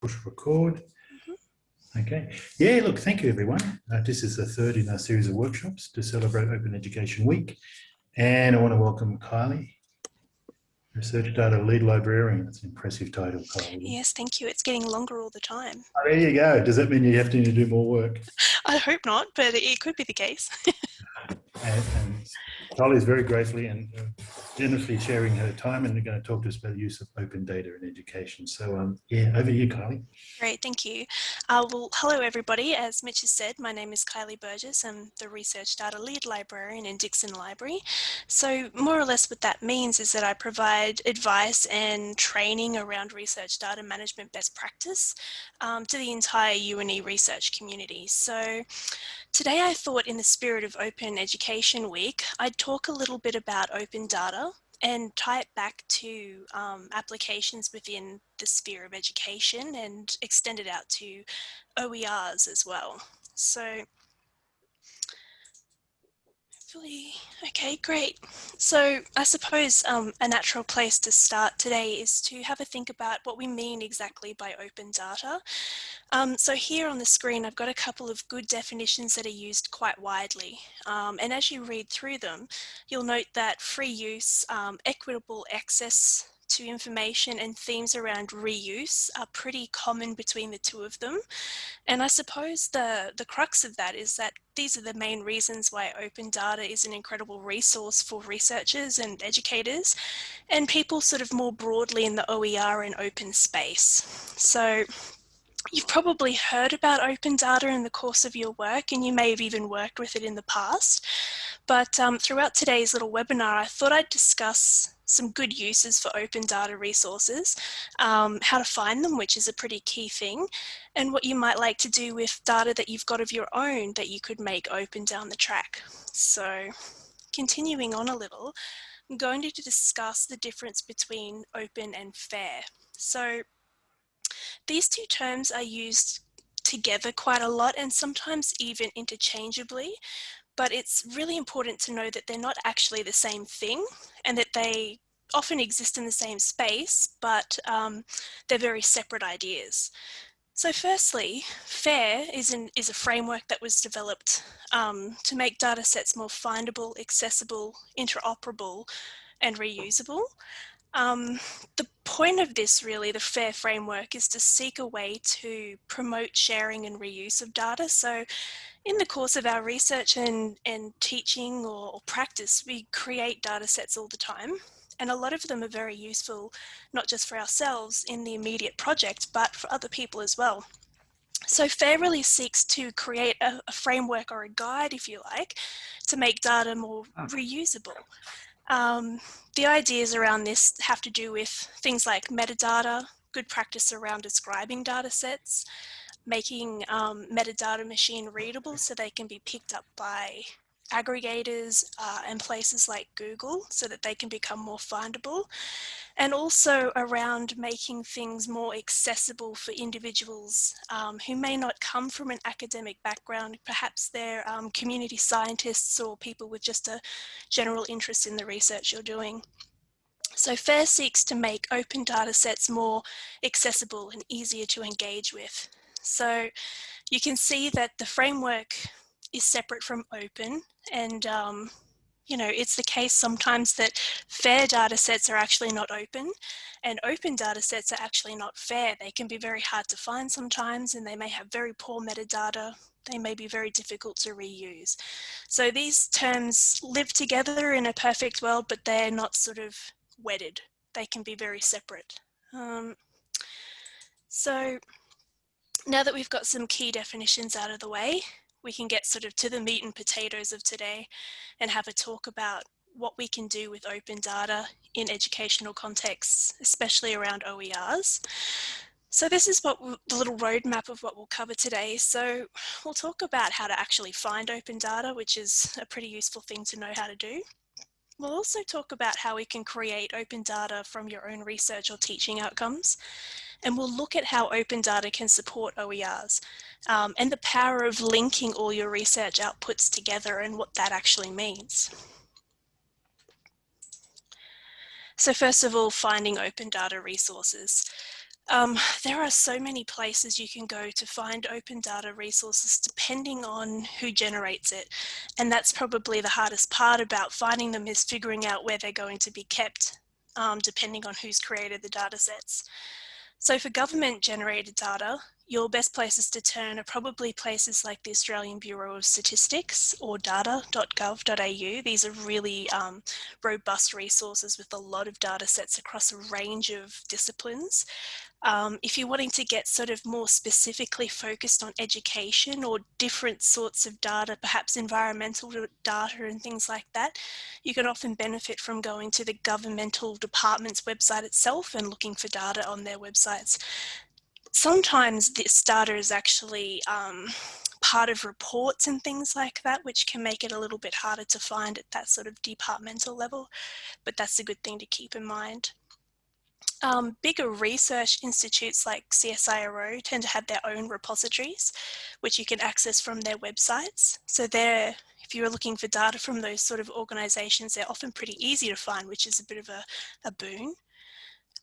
push record. Okay. Yeah, look, thank you, everyone. Uh, this is the third in our series of workshops to celebrate Open Education Week. And I want to welcome Kylie, Research Data Lead Librarian. That's an impressive title, Kylie. Yes, thank you. It's getting longer all the time. Oh, there you go. Does that mean you have to do more work? I hope not, but it could be the case. and, and Kylie is very gratefully and uh, generously sharing her time and going to talk to us about the use of open data in education. So um, yeah, over to you, Kylie. Great, thank you. Uh, well, hello everybody. As Mitch has said, my name is Kylie Burgess. I'm the Research Data Lead Librarian in Dixson Library. So more or less what that means is that I provide advice and training around research data management best practice um, to the entire UNE research community. So today I thought in the spirit of Open Education Week, I'd talk a little bit about open data and tie it back to um, applications within the sphere of education and extend it out to OERs as well. So hopefully, okay, great. So I suppose um, a natural place to start today is to have a think about what we mean exactly by open data. Um, so here on the screen, I've got a couple of good definitions that are used quite widely. Um, and as you read through them, you'll note that free use, um, equitable access to information and themes around reuse are pretty common between the two of them. And I suppose the, the crux of that is that these are the main reasons why open data is an incredible resource for researchers and educators and people sort of more broadly in the OER and open space. So You've probably heard about open data in the course of your work and you may have even worked with it in the past. But um, throughout today's little webinar, I thought I'd discuss some good uses for open data resources, um, how to find them, which is a pretty key thing, and what you might like to do with data that you've got of your own that you could make open down the track. So continuing on a little, I'm going to discuss the difference between open and fair. So these two terms are used together quite a lot and sometimes even interchangeably, but it's really important to know that they're not actually the same thing and that they often exist in the same space, but um, they're very separate ideas. So firstly, FAIR is, an, is a framework that was developed um, to make data sets more findable, accessible, interoperable, and reusable. Um, the point of this really, the FAIR framework, is to seek a way to promote sharing and reuse of data. So in the course of our research and, and teaching or, or practice, we create data sets all the time. And a lot of them are very useful, not just for ourselves in the immediate project, but for other people as well. So FAIR really seeks to create a, a, framework or a guide, if you like, to make data more oh. reusable. Um, the ideas around this have to do with things like metadata, good practice around describing data sets, making um, metadata machine readable so they can be picked up by aggregators uh, and places like Google so that they can become more findable and also around making things more accessible for individuals um, who may not come from an academic background. Perhaps they're um, community scientists or people with just a general interest in the research you're doing. So FAIR seeks to make open data sets more accessible and easier to engage with. So you can see that the framework is separate from open and um, you know, it's the case sometimes that fair data sets are actually not open and open data sets are actually not fair. They can be very hard to find sometimes and they may have very poor metadata. They may be very difficult to reuse. So these terms live together in a perfect world, but they're not sort of wedded. They can be very separate. Um, so now that we've got some key definitions out of the way, we can get sort of to the meat and potatoes of today and have a talk about what we can do with open data in educational contexts, especially around OERs. So this is what the little roadmap of what we'll cover today. So we'll talk about how to actually find open data, which is a pretty useful thing to know how to do. We'll also talk about how we can create open data from your own research or teaching outcomes. And we'll look at how open data can support OERs um, and the power of linking all your research outputs together and what that actually means. So first of all, finding open data resources. Um, there are so many places you can go to find open data resources depending on who generates it. And that's probably the hardest part about finding them is figuring out where they're going to be kept um, depending on who's created the data sets. So for government generated data, your best places to turn are probably places like the Australian Bureau of Statistics or data.gov.au. These are really um, robust resources with a lot of data sets across a range of disciplines. Um, if you're wanting to get sort of more specifically focused on education or different sorts of data, perhaps environmental data and things like that, you can often benefit from going to the governmental department's website itself and looking for data on their websites sometimes this data is actually um, part of reports and things like that, which can make it a little bit harder to find at that sort of departmental level, but that's a good thing to keep in mind. Um, bigger research institutes like CSIRO tend to have their own repositories, which you can access from their websites. So they're, if you're looking for data from those sort of organisations, they're often pretty easy to find, which is a bit of a, a boon.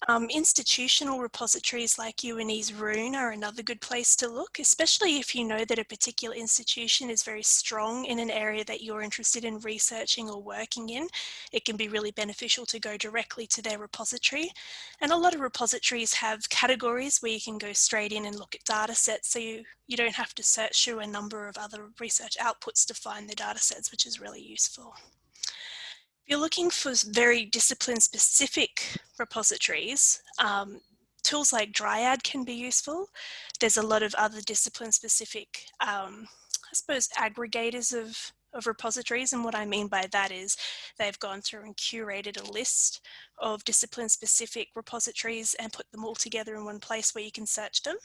Um, institutional repositories like UNE's RUNE are another good place to look, especially if you know that a particular institution is very strong in an area that you're interested in researching or working in. It can be really beneficial to go directly to their repository. And a lot of repositories have categories where you can go straight in and look at data sets so you, you don't have to search through a number of other research outputs to find the data sets, which is really useful you're looking for very discipline specific repositories, um, tools like Dryad can be useful. There's a lot of other discipline specific, um, I suppose, aggregators of, of repositories. And what I mean by that is they've gone through and curated a list of discipline specific repositories and put them all together in one place where you can search them.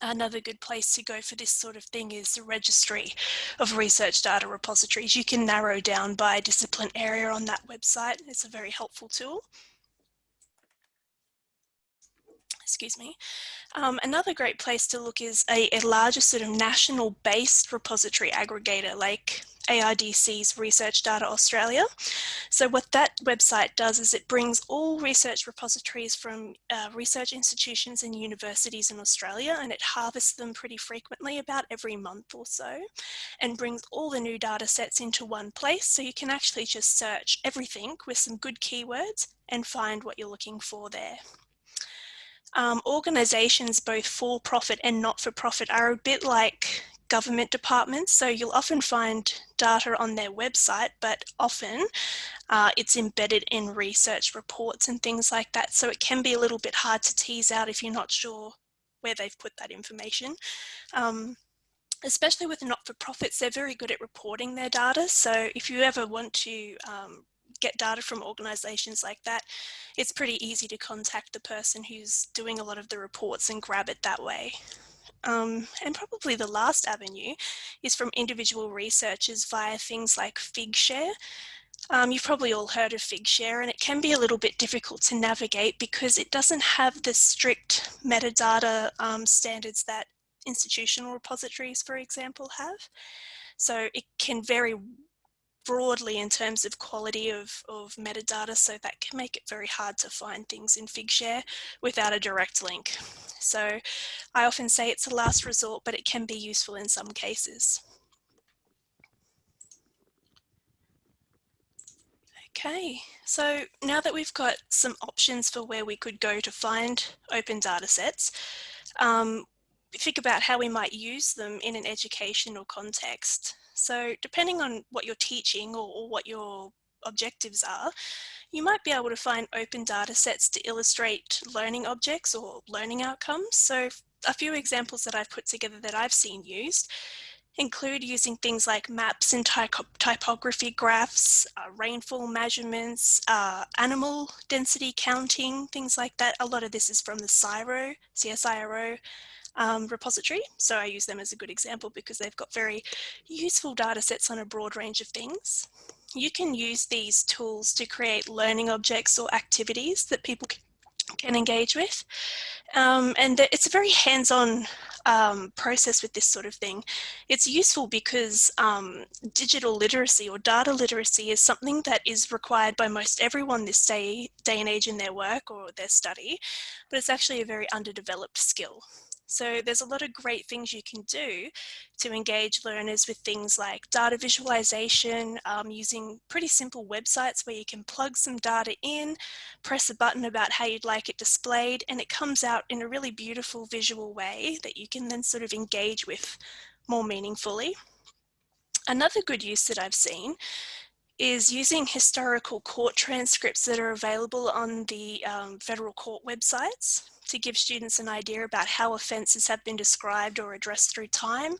Another good place to go for this sort of thing is the registry of research data repositories. You can narrow down by discipline area on that website. It's a very helpful tool. Excuse me. Um, another great place to look is a, a larger sort of national based repository aggregator like ARDC's Research Data Australia. So what that website does is it brings all research repositories from uh, research institutions and universities in Australia and it harvests them pretty frequently about every month or so and brings all the new data sets into one place so you can actually just search everything with some good keywords and find what you're looking for there. Um, organisations both for profit and not for profit are a bit like government departments. So you'll often find data on their website, but often uh, it's embedded in research reports and things like that. So it can be a little bit hard to tease out if you're not sure where they've put that information. Um, especially with not-for-profits, they're very good at reporting their data. So if you ever want to um, get data from organisations like that, it's pretty easy to contact the person who's doing a lot of the reports and grab it that way. Um, and probably the last avenue is from individual researchers via things like Figshare. Um, you've probably all heard of Figshare and it can be a little bit difficult to navigate because it doesn't have the strict metadata um, standards that institutional repositories, for example, have. So it can vary broadly in terms of quality of, of metadata, so that can make it very hard to find things in Figshare without a direct link. So I often say it's a last resort, but it can be useful in some cases. Okay, so now that we've got some options for where we could go to find open data sets, um, think about how we might use them in an educational context. So depending on what you're teaching or, or what your objectives are, you might be able to find open data sets to illustrate learning objects or learning outcomes. So a few examples that I've put together that I've seen used include using things like maps and typography graphs, uh, rainfall measurements, uh, animal density counting, things like that. A lot of this is from the CSIRO, CSIRO um, repository. So I use them as a good example because they've got very useful data sets on a broad range of things. You can use these tools to create learning objects or activities that people can engage with. Um, and it's a very hands-on um, process with this sort of thing. It's useful because um, digital literacy or data literacy is something that is required by most everyone this day, day and age in their work or their study, but it's actually a very underdeveloped skill. So there's a lot of great things you can do to engage learners with things like data visualization, um, using pretty simple websites where you can plug some data in, press a button about how you'd like it displayed, and it comes out in a really beautiful visual way that you can then sort of engage with more meaningfully. Another good use that I've seen is using historical court transcripts that are available on the um, federal court websites to give students an idea about how offences have been described or addressed through time,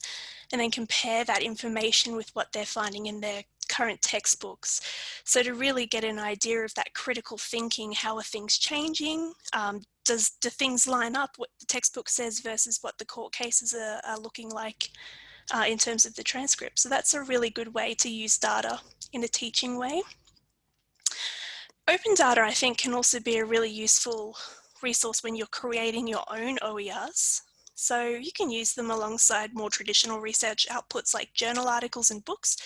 and then compare that information with what they're finding in their current textbooks. So to really get an idea of that critical thinking, how are things changing? Um, does do things line up what the textbook says versus what the court cases are, are looking like uh, in terms of the transcript? So that's a really good way to use data in a teaching way. Open data, I think, can also be a really useful resource when you're creating your own OERs. So you can use them alongside more traditional research outputs like journal articles and books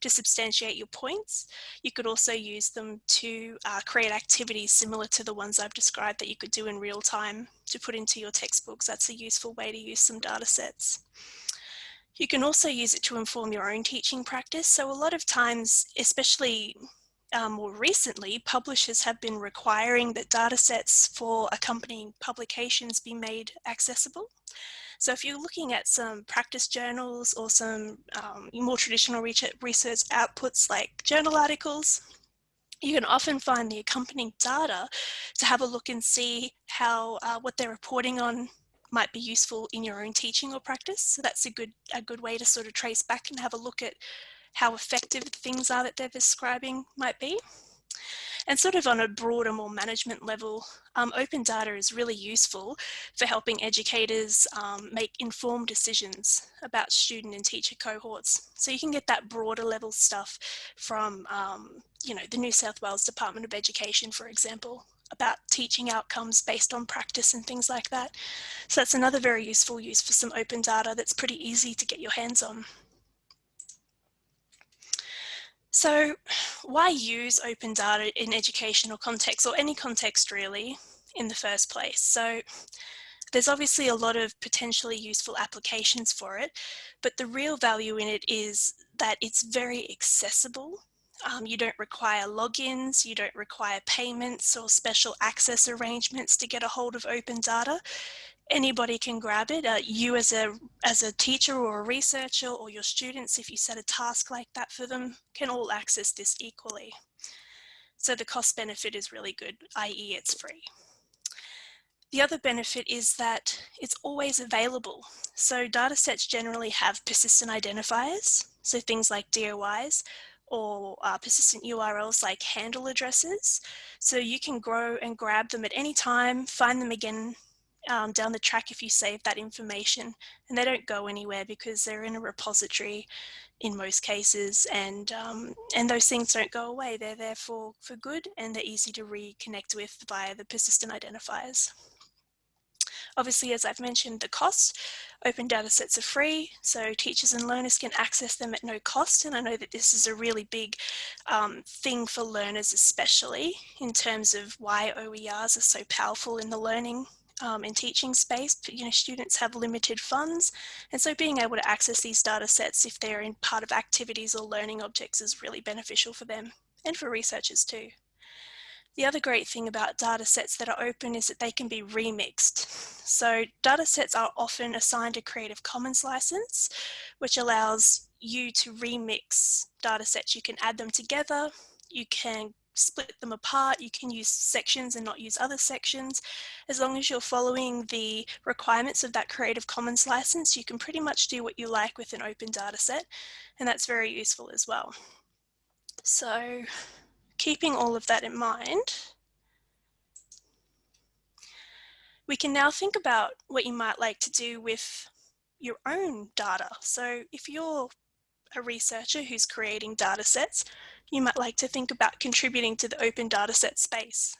to substantiate your points. You could also use them to uh, create activities similar to the ones I've described that you could do in real time to put into your textbooks. That's a useful way to use some data sets. You can also use it to inform your own teaching practice. So a lot of times, especially um, more recently, publishers have been requiring that data sets for accompanying publications be made accessible. So if you're looking at some practice journals or some um, more traditional research outputs like journal articles, you can often find the accompanying data to have a look and see how uh, what they're reporting on might be useful in your own teaching or practice. So that's a good, a good way to sort of trace back and have a look at how effective the things are that they're describing might be. And sort of on a broader, more management level, um, open data is really useful for helping educators um, make informed decisions about student and teacher cohorts. So you can get that broader level stuff from, um, you know, the New South Wales Department of Education, for example, about teaching outcomes based on practice and things like that. So that's another very useful use for some open data that's pretty easy to get your hands on. So why use open data in educational context or any context really in the first place? So there's obviously a lot of potentially useful applications for it, but the real value in it is that it's very accessible. Um, you don't require logins, you don't require payments or special access arrangements to get a hold of open data anybody can grab it. Uh, you as a, as a teacher or a researcher or your students, if you set a task like that for them, can all access this equally. So the cost benefit is really good, i.e. it's free. The other benefit is that it's always available. So data sets generally have persistent identifiers, so things like DOIs, or uh, persistent URLs like handle addresses. So you can grow and grab them at any time, find them again um, down the track if you save that information. And they don't go anywhere because they're in a repository in most cases. And um, and those things don't go away. They're there for for good and they're easy to reconnect with via the persistent identifiers obviously as I've mentioned the cost open data sets are free so teachers and learners can access them at no cost and I know that this is a really big um, thing for learners especially in terms of why OERs are so powerful in the learning um, in teaching space, But you know, students have limited funds. And so being able to access these data sets if they're in part of activities or learning objects is really beneficial for them and for researchers too. The other great thing about data sets that are open is that they can be remixed. So data sets are often assigned a Creative Commons license, which allows you to remix data sets. You can add them together, you can split them apart. You can use sections and not use other sections. As long as you're following the requirements of that Creative Commons license, you can pretty much do what you like with an open data set. And that's very useful as well. So keeping all of that in mind, we can now think about what you might like to do with your own data. So if you're a researcher who's creating data sets, you might like to think about contributing to the open data set space.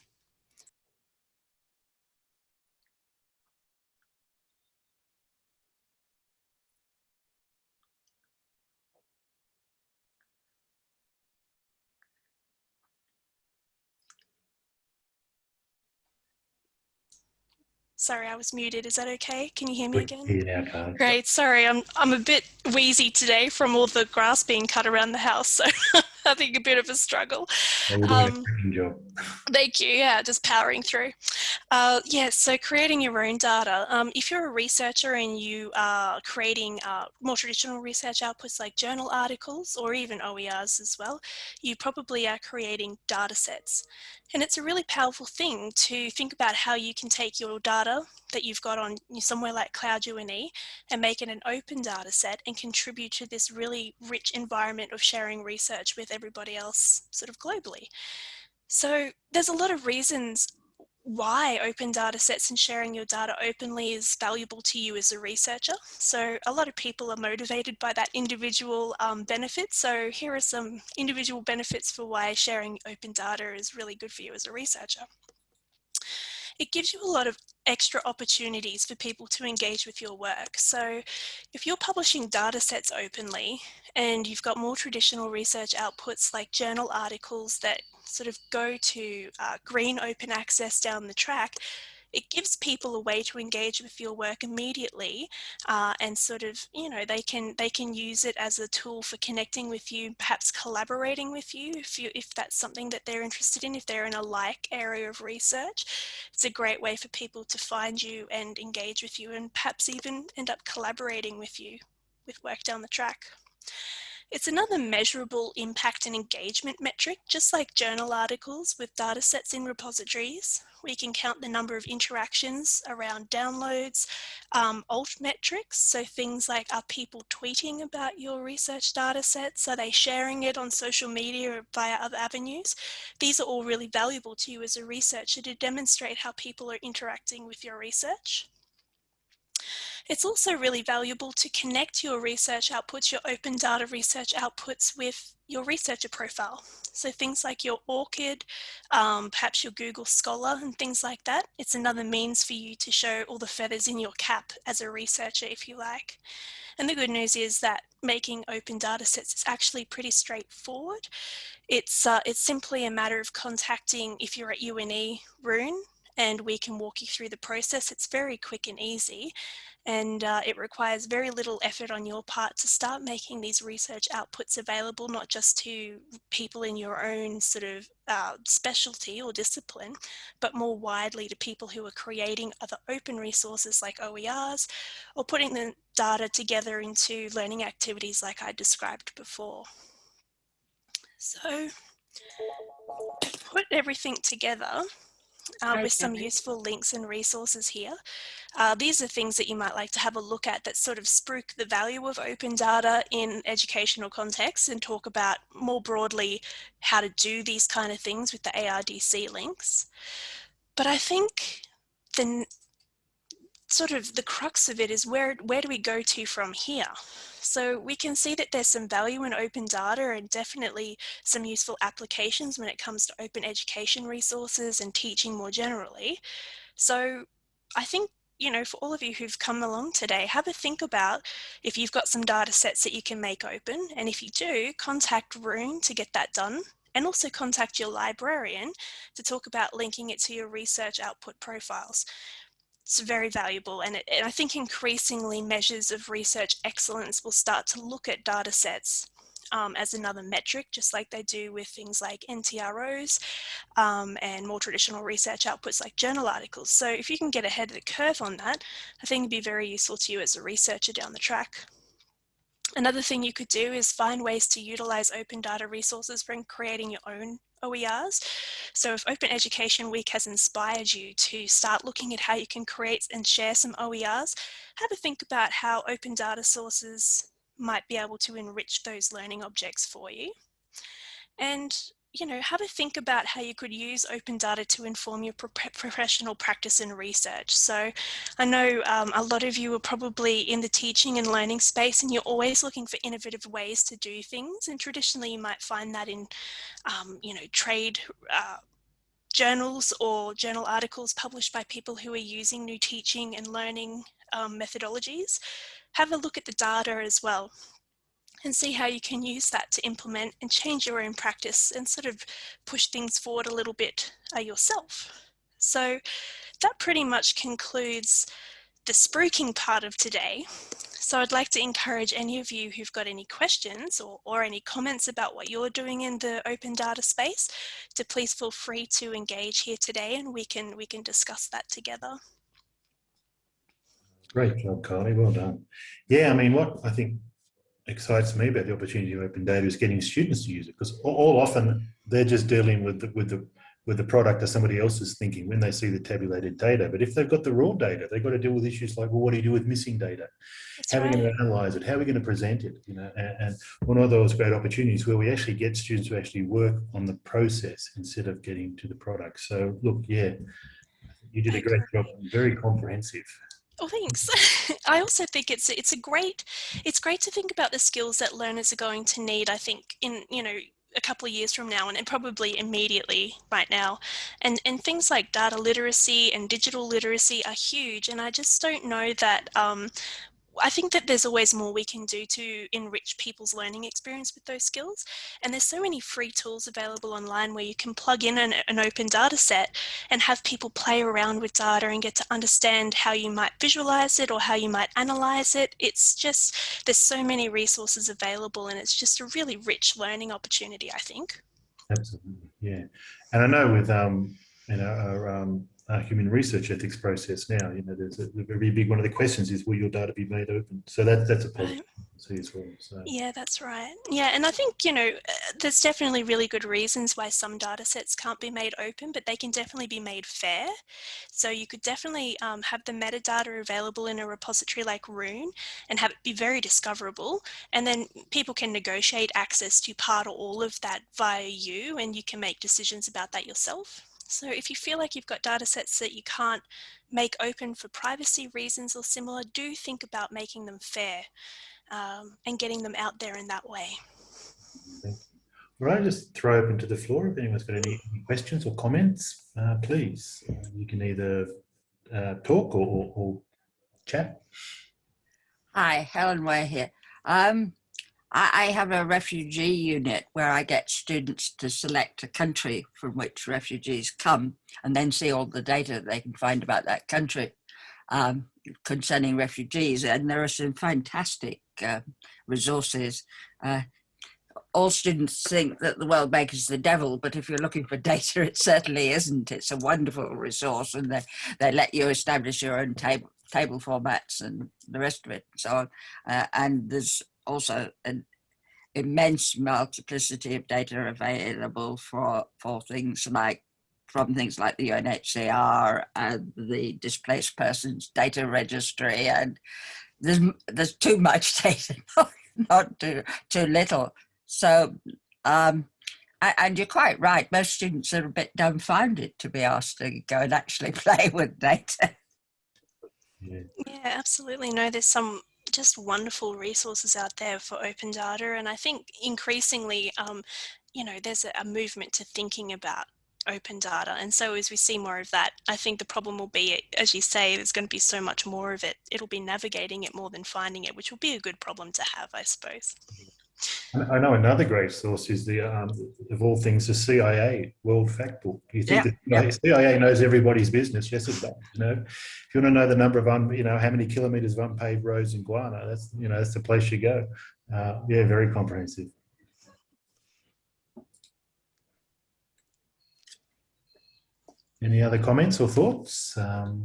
Sorry, I was muted. Is that okay? Can you hear me again? Carly. Great. Sorry, I'm I'm a bit wheezy today from all the grass being cut around the house, so I think a bit of a struggle. Well, you're doing Um, a job. Thank you. Yeah, just powering through. Uh, yeah, so creating your own data. Um, if you're a researcher and you are creating uh, more traditional research outputs like journal articles or even OERs as well, you probably are creating data sets. And it's a really powerful thing to think about how you can take your data that you've got on somewhere like Cloud UNE and make it an open data set and contribute to this really rich environment of sharing research with everybody else sort of globally. So there's a lot of reasons why open data sets and sharing your data openly is valuable to you as a researcher. So a lot of people are motivated by that individual um, benefit. So here are some individual benefits for why sharing open data is really good for you as a researcher. It gives you a lot of extra opportunities for people to engage with your work. So if you're publishing data sets openly and you've got more traditional research outputs like journal articles that sort of go to uh, green open access down the track, it gives people a way to engage with your work immediately uh, and sort of you know they can they can use it as a tool for connecting with you perhaps collaborating with you if you if that's something that they're interested in if they're in a like area of research. It's a great way for people to find you and engage with you and perhaps even end up collaborating with you with work down the track it's another measurable impact and engagement metric, just like journal articles with data sets in repositories. We can count the number of interactions around downloads, um, alt metrics, so things like are people tweeting about your research data sets? Are they sharing it on social media or via other avenues? These are all really valuable to you as a researcher to demonstrate how people are interacting with your research. It's also really valuable to connect your research outputs, your open data research outputs with your researcher profile. So things like your ORCID, um, perhaps your Google Scholar and things like that. It's another means for you to show all the feathers in your cap as a researcher, if you like. And the good news is that making open data sets is actually pretty straightforward. It's, uh, it's simply a matter of contacting, if you're at UNE, Rune, and we can walk you through the process. It's very quick and easy and uh, it requires very little effort on your part to start making these research outputs available, not just to people in your own sort of uh, specialty or discipline, but more widely to people who are creating other open resources like OERs or putting the data together into learning activities like I described before. So put everything together uh, with some useful links and resources here. Uh, these are things that you might like to have a look at that sort of spruik the value of open data in educational contexts and talk about more broadly how to do these kind of things with the ARDC links. But I think the sort of the crux of it is where, where do we go to from here? So we can see that there's some value in open data and definitely some useful applications when it comes to open education resources and teaching more generally. So I think you know, for all of you who've come along today, have a think about if you've got some data sets that you can make open. And if you do, contact Rune to get that done and also contact your librarian to talk about linking it to your research output profiles it's very valuable and, it, and, I think increasingly measures of research excellence will start to look at data sets um, as another metric, just like they do with things like NTROs um, and more traditional research outputs like journal articles. So if you can get ahead of the curve on that, I think it'd be very useful to you as a researcher down the track. Another thing you could do is find ways to utilize open data resources when creating your own OERs. So if Open Education Week has inspired you to start looking at how you can create and share some OERs, have a think about how open data sources might be able to enrich those learning objects for you. And you know, have a think about how you could use open data to inform your pro professional practice and research. So I know um, a lot of you are probably in the teaching and learning space and you're always looking for innovative ways to do things. And traditionally you might find that in, um, you know, trade uh, journals or journal articles published by people who are using new teaching and learning um, methodologies. Have a look at the data as well and see how you can use that to implement and change your own practice and sort of push things forward a little bit uh, yourself. So that pretty much concludes the spruiking part of today. So I'd like to encourage any of you who've got any questions or, or any comments about what you're doing in the open data space to please feel free to engage here today and we can we can discuss that together. Great job, Carly. Well done. Yeah, I mean, what I think excites me about the opportunity of open data is getting students to use it because all often they're just dealing with the, with the with the product that somebody else is thinking when they see the tabulated data. But if they've got the raw data, they've got to deal with issues like, well, what do you do with missing data? That's How are we going to analyze it? How are we going to present it? You know, and, and one of those great opportunities where we actually get students to actually work on the process instead of getting to the product. So look, yeah, you did a great job, very comprehensive. Oh, thanks. I also think it's it's a great it's great to think about the skills that learners are going to need. I think in you know a couple of years from now and, and probably immediately right now and and things like data literacy and digital literacy are huge and I just don't know that um, I think that there's always more we can do to enrich people's learning experience with those skills. And there's so many free tools available online where you can plug in an, an, open data set and have people play around with data and get to understand how you might visualize it or how you might analyze it. It's just, there's so many resources available and it's just a really rich learning opportunity, I think. Absolutely, yeah. And I know with, um, you know, our, um, uh, human research ethics process now. You know, there's a, very big one of the questions is will your data be made open? So that that's a positive right. as well. So. Yeah, that's right. Yeah, and I think you know there's definitely really good reasons why some data sets can't be made open, but they can definitely be made fair. So you could definitely um, have the metadata available in a repository like RUNE and have it be very discoverable, and then people can negotiate access to part or all of that via you, and you can make decisions about that yourself. So if you feel like you've got data sets that you can't make open for privacy reasons or similar, do think about making them fair um, and getting them out there in that way. All right, just throw open to the floor. If anyone's got any, any questions or comments, uh, please. Uh, you can either uh, talk or, or, or, chat. Hi, Helen Way here. Um, I have a refugee unit where I get students to select a country from which refugees come and then see all the data they can find about that country um, concerning refugees. And there are some fantastic uh, resources. Uh, all students think that the World Bank is the devil, but if you're looking for data, it certainly isn't. It's a wonderful resource and they, they let you establish your own table table formats and the rest of it and so on. Uh, and there's also an immense multiplicity of data available for, for things like from things like the UNHCR and the displaced persons data registry and there's there's too much data not, not too too little. So um and you're quite right most students are a bit dumbfounded to be asked to go and actually play with data. Yeah, yeah absolutely. No there's some just wonderful resources out there for open data. And I think increasingly, um, you know, there's a, a movement to thinking about open data. And so as we see more of that, I think the problem will be, as you say, there's going to be so much more of it. It'll be navigating it more than finding it, which will be a good problem to have, I suppose. I know another great source is the, um, of all things, the CIA World Factbook. You think yeah, the CIA knows everybody's business? Yes, it does. You know, if you want to know the number of, un, you know, how many kilometres of unpaved roads in Guyana, that's, you know, that's the place you go. Uh, yeah, very comprehensive. Any other comments or thoughts? Um,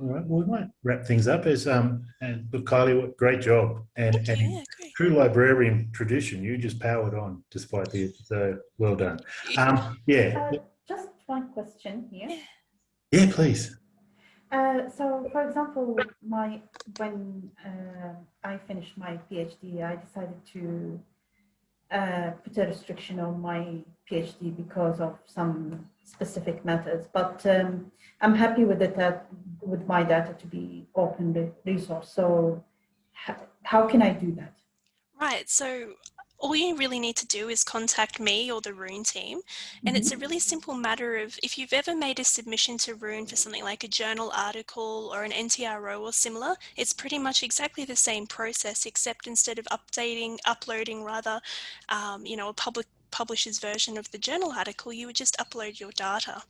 All right, well, we might wrap things up as um and look, Kylie, great job. And, okay, and yeah, true librarian tradition, you just powered on despite the, the well done. Um, yeah. Uh, just one question here. Yeah, please. Uh, so, for example, my when uh, I finished my PhD, I decided to uh, put a restriction on my PhD because of some specific methods. But um, I'm happy with it that with my data to be open resource. So how can I do that? Right. So all you really need to do is contact me or the Rune team. And it's a really simple matter of if you've ever made a submission to Rune for something like a journal article or an NTRO or similar, it's pretty much exactly the same process, except instead of updating, uploading rather, um, you know, a public publisher's version of the journal article, you would just upload your data.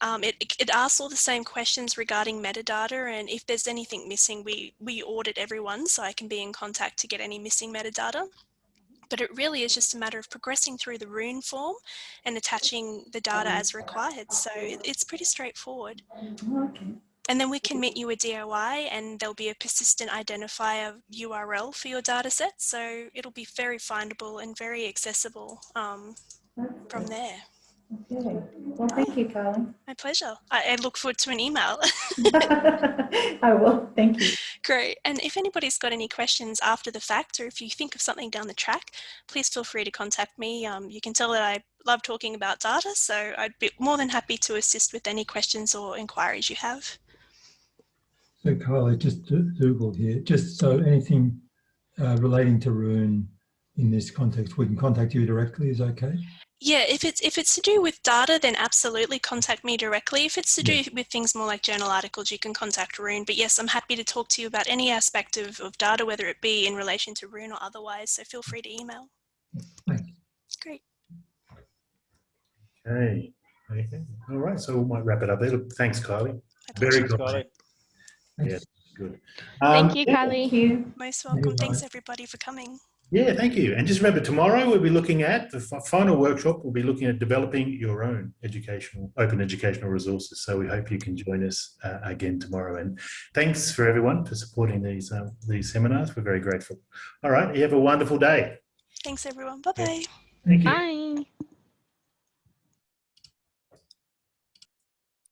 Um, it, it asks all the same questions regarding metadata and if there's anything missing, we, we audit everyone so I can be in contact to get any missing metadata. But it really is just a matter of progressing through the rune form and attaching the data as required. So it, it's pretty straightforward. Okay. And then we can meet you a DOI and there'll be a persistent identifier URL for your data set. So it'll be very findable and very accessible um, from there. Okay. Well, thank you, Carly. My pleasure. I, I look forward to an email. I will. Thank you. Great. And if anybody's got any questions after the fact, or if you think of something down the track, please feel free to contact me. Um, you can tell that I love talking about data, so I'd be more than happy to assist with any questions or inquiries you have. So Kylie, just do- Googled here, just so anything uh, relating to Rune in this context, we can contact you directly, is okay? Yeah, if it's if it's to do with data, then absolutely contact me directly. If it's to do with things more like journal articles, you can contact Rune. But yes, I'm happy to talk to you about any aspect of, of data, whether it be in relation to Rune or otherwise. So feel free to email. Thanks. Great. Okay. Okay. All right. So we might wrap it up there. Thanks, Kylie. Very good. Got it. Yeah, good. Um, Thank you, yeah. Kylie. Thank you. Most welcome. Thanks everybody for coming. Yeah, thank you. And just remember, tomorrow we'll be looking at the final workshop. We'll be looking at developing your own educational, open educational resources. So we hope you can join us uh, again tomorrow. And thanks for everyone for supporting these um, these seminars. We're very grateful. All right, you have a wonderful day. Thanks everyone. Bye bye. Thank you. Bye.